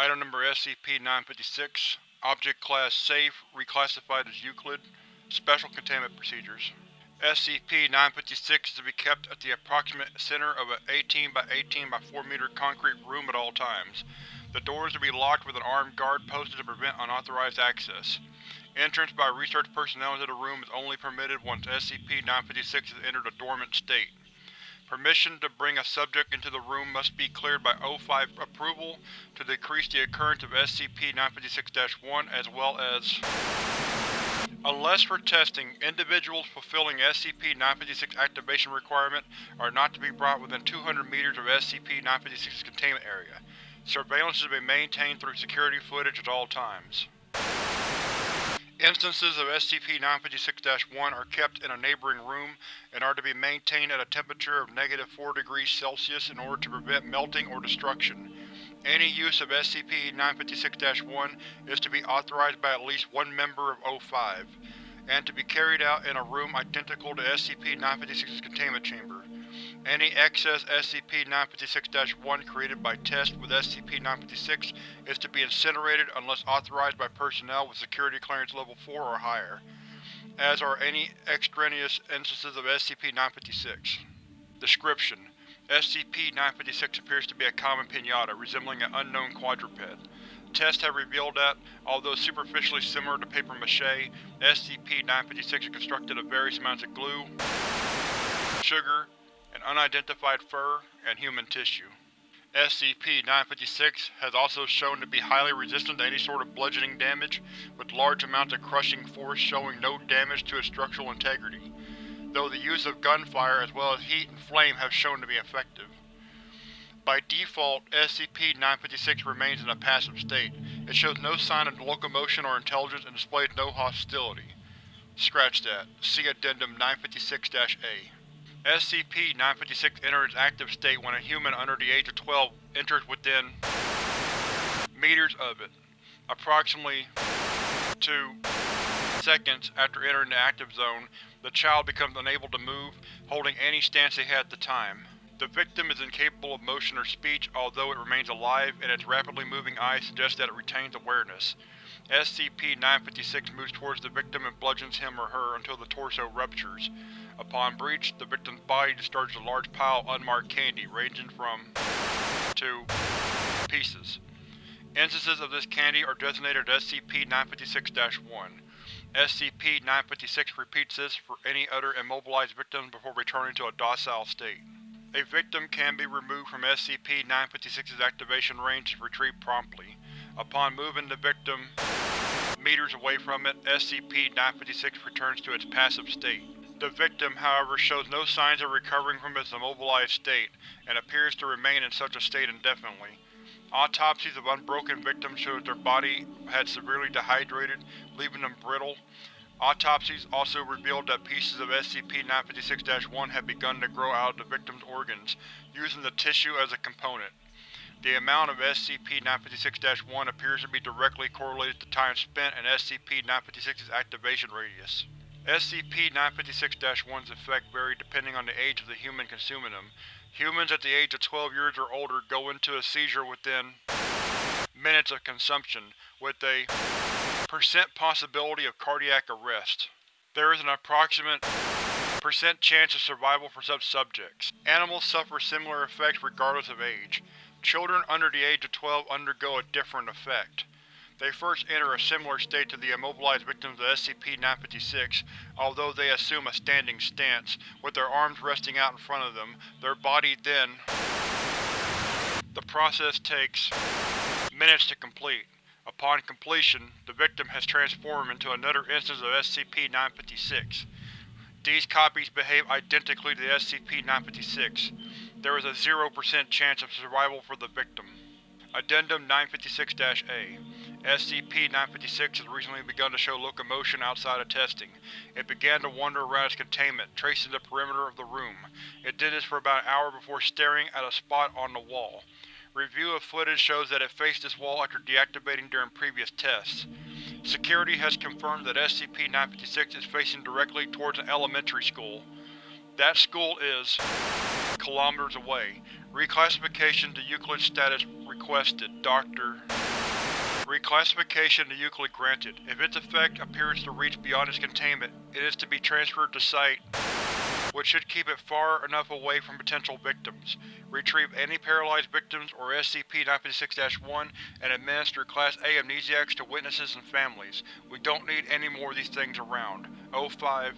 SCP-956 Object Class Safe, reclassified as Euclid Special Containment Procedures SCP-956 is to be kept at the approximate center of an 18 by 18 by 4 meter concrete room at all times. The doors to be locked with an armed guard posted to prevent unauthorized access. Entrance by research personnel into the room is only permitted once SCP-956 has entered a dormant state. Permission to bring a subject into the room must be cleared by O5 approval to decrease the occurrence of SCP-956-1 as well as Unless for testing, individuals fulfilling SCP-956 activation requirement are not to be brought within 200 meters of SCP-956's containment area. Surveillance is to be maintained through security footage at all times. Instances of SCP-956-1 are kept in a neighboring room and are to be maintained at a temperature of negative 4 degrees Celsius in order to prevent melting or destruction. Any use of SCP-956-1 is to be authorized by at least one member of O5, and to be carried out in a room identical to SCP-956's containment chamber. Any excess SCP-956-1 created by test with SCP-956 is to be incinerated unless authorized by personnel with security clearance level 4 or higher, as are any extraneous instances of SCP-956. Description: SCP-956 appears to be a common pinata, resembling an unknown quadruped. Tests have revealed that, although superficially similar to paper mache, SCP-956 is constructed of various amounts of glue, sugar, an unidentified fur, and human tissue. SCP-956 has also shown to be highly resistant to any sort of bludgeoning damage, with large amounts of crushing force showing no damage to its structural integrity, though the use of gunfire as well as heat and flame have shown to be effective. By default, SCP-956 remains in a passive state. It shows no sign of locomotion or intelligence and displays no hostility. Scratch that. See Addendum 956-A. SCP-956 enters active state when a human under the age of 12 enters within meters of it, approximately 2 seconds after entering the active zone, the child becomes unable to move, holding any stance they had at the time. The victim is incapable of motion or speech, although it remains alive, and its rapidly moving eyes suggest that it retains awareness. SCP-956 moves towards the victim and bludgeons him or her until the torso ruptures. Upon breach, the victim's body discharges a large pile of unmarked candy, ranging from to pieces. Instances of this candy are designated SCP-956-1. SCP-956 repeats this for any other immobilized victims before returning to a docile state. A victim can be removed from SCP-956's activation range if retrieved promptly. Upon moving the victim meters away from it, SCP-956 returns to its passive state. The victim, however, shows no signs of recovering from its immobilized state, and appears to remain in such a state indefinitely. Autopsies of unbroken victims show that their body had severely dehydrated, leaving them brittle. Autopsies also revealed that pieces of SCP-956-1 had begun to grow out of the victim's organs, using the tissue as a component. The amount of SCP-956-1 appears to be directly correlated to time spent in SCP-956's activation radius. SCP-956-1's effect vary depending on the age of the human consuming them. Humans at the age of 12 years or older go into a seizure within minutes of consumption, with a percent possibility of cardiac arrest. There is an approximate percent chance of survival for such subjects. Animals suffer similar effects regardless of age. Children under the age of 12 undergo a different effect. They first enter a similar state to the immobilized victims of SCP-956, although they assume a standing stance, with their arms resting out in front of them, their body then… The process takes minutes to complete. Upon completion, the victim has transformed into another instance of SCP-956. These copies behave identically to the SCP-956. There is a 0% chance of survival for the victim. Addendum 956-A SCP-956 has recently begun to show locomotion outside of testing. It began to wander around its containment, tracing the perimeter of the room. It did this for about an hour before staring at a spot on the wall. Review of footage shows that it faced this wall after deactivating during previous tests. Security has confirmed that SCP-956 is facing directly towards an elementary school. That school is kilometers away. Reclassification to Euclid status requested. Dr. Reclassification to Euclid granted. If its effect appears to reach beyond its containment, it is to be transferred to Site, which should keep it far enough away from potential victims. Retrieve any paralyzed victims or SCP-956-1 and administer Class A amnestics to witnesses and families. We don't need any more of these things around. O5